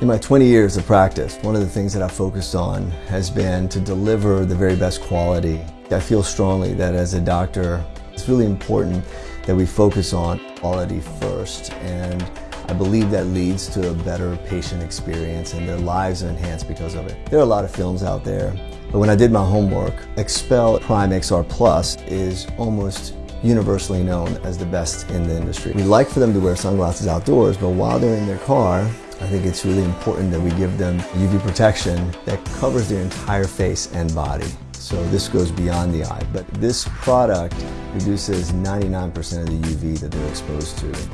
In my 20 years of practice, one of the things that I've focused on has been to deliver the very best quality. I feel strongly that as a doctor, it's really important that we focus on quality first and I believe that leads to a better patient experience and their lives are enhanced because of it. There are a lot of films out there, but when I did my homework, XPEL Prime XR Plus is almost universally known as the best in the industry. We like for them to wear sunglasses outdoors, but while they're in their car, I think it's really important that we give them UV protection that covers their entire face and body. So this goes beyond the eye. But this product reduces 99% of the UV that they're exposed to.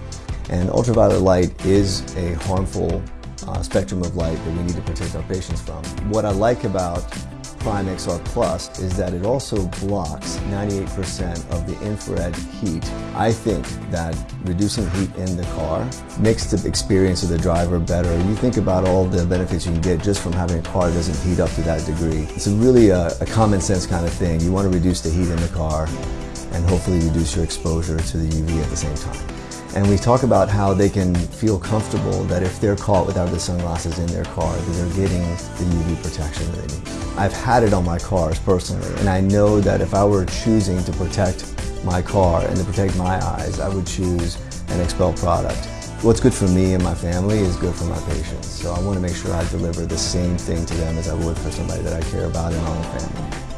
And ultraviolet light is a harmful uh, spectrum of light that we need to protect our patients from. What I like about Prime XR Plus is that it also blocks 98% of the infrared heat. I think that reducing heat in the car makes the experience of the driver better. You think about all the benefits you can get just from having a car that doesn't heat up to that degree. It's really a, a common sense kind of thing. You want to reduce the heat in the car and hopefully reduce your exposure to the UV at the same time. And we talk about how they can feel comfortable that if they're caught without the sunglasses in their car, that they're getting the UV protection that they need. I've had it on my cars personally, and I know that if I were choosing to protect my car and to protect my eyes, I would choose an XPEL product. What's good for me and my family is good for my patients. So I want to make sure I deliver the same thing to them as I would for somebody that I care about in my own family.